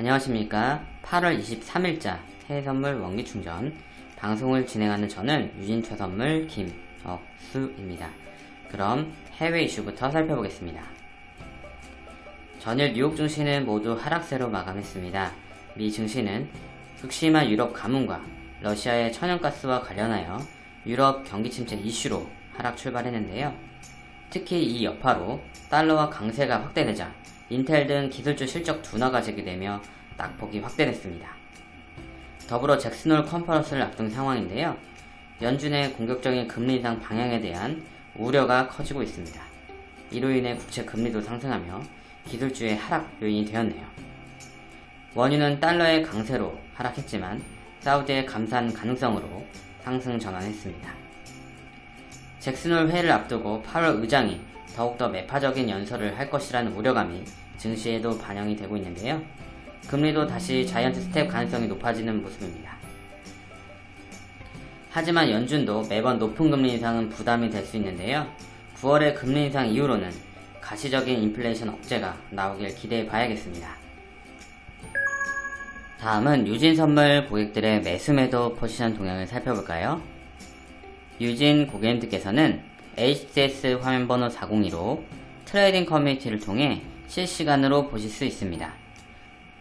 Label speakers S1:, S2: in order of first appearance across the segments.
S1: 안녕하십니까. 8월 23일자 해외선물 원기충전. 방송을 진행하는 저는 유진최선물 김억수입니다. 그럼 해외 이슈부터 살펴보겠습니다. 전일 뉴욕 증시는 모두 하락세로 마감했습니다. 미 증시는 극심한 유럽 가뭄과 러시아의 천연가스와 관련하여 유럽 경기 침체 이슈로 하락 출발했는데요 특히 이 여파로 달러와 강세가 확대되자 인텔 등 기술주 실적 둔화가 제기되며 낙폭이 확대됐습니다. 더불어 잭슨홀 컨퍼런스를 앞둔 상황인데요. 연준의 공격적인 금리 인상 방향에 대한 우려가 커지고 있습니다. 이로 인해 국채 금리도 상승하며 기술주의 하락 요인이 되었네요. 원유는 달러의 강세로 하락했지만 사우디의 감산 가능성으로 상승 전환했습니다. 잭슨홀 회의를 앞두고 파월 의장이 더욱더 매파적인 연설을 할 것이라는 우려감이 증시에도 반영이 되고 있는데요. 금리도 다시 자이언트 스텝 가능성이 높아지는 모습입니다. 하지만 연준도 매번 높은 금리 인상은 부담이 될 수 있는데요. 9월의 금리 인상 이후로는 가시적인 인플레이션 억제가 나오길 기대해 봐야겠습니다. 다음은 유진 선물 고객들의 매수 매도 포지션 동향을 살펴볼까요? 유진 고객님들께서는 HTS 화면번호 402로 트레이딩 커뮤니티를 통해 실시간으로 보실 수 있습니다.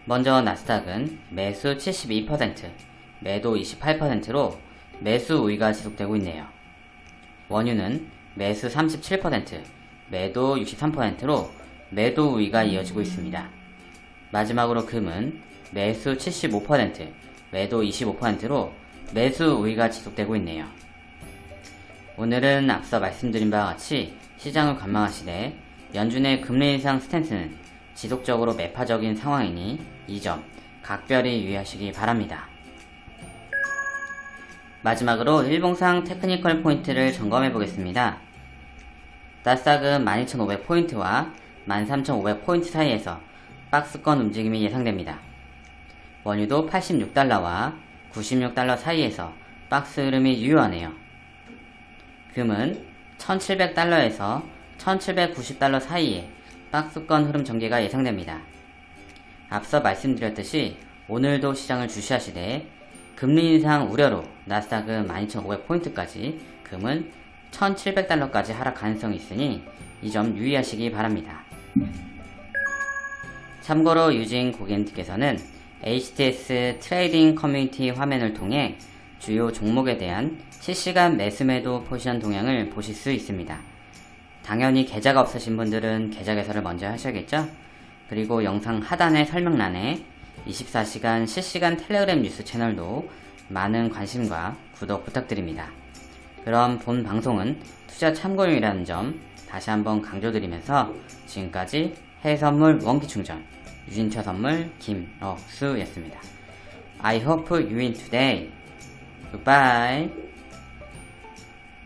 S1: 먼저 나스닥은 매수 72%, 매도 28%로 매수 우위가 지속되고 있네요. 원유는 매수 37%, 매도 63%로 매도 우위가 이어지고 있습니다. 마지막으로 금은 매수 75%, 매도 25%로 매수 우위가 지속되고 있네요. 오늘은 앞서 말씀드린 바와 같이 시장을 관망하시되 연준의 금리 인상 스탠스는 지속적으로 매파적인 상황이니 이 점 각별히 유의하시기 바랍니다. 마지막으로 일봉상 technical point를 점검해 보겠습니다. 나스닥은 12,500포인트와 13,500포인트 사이에서 박스권 움직임이 예상됩니다. 원유도 86달러와 96달러 사이에서 박스 흐름이 유효하네요. 금은 1700달러에서 1790달러 사이에 박스권 흐름 전개가 예상됩니다. 앞서 말씀드렸듯이 오늘도 시장을 주시하시되 금리 인상 우려로 나스닥은 12,500포인트까지 금은 1,700달러까지 하락 가능성이 있으니 이 점 유의하시기 바랍니다. 참고로 유진 고객님께서는 HTS trading 커뮤니티 화면을 통해 주요 종목에 대한 실시간 매수매도 포지션 동향을 보실 수 있습니다. 당연히 계좌가 없으신 분들은 계좌 개설을 먼저 하셔야겠죠? 그리고 영상 하단의 설명란에 24시간 실시간 텔레그램 뉴스 채널도 많은 관심과 구독 부탁드립니다. 그럼 본 방송은 투자 참고용이라는 점 다시 한번 강조드리면서 지금까지 해선물 원기충전 유진처 선물 김억수였습니다. I hope you win today. Goodbye.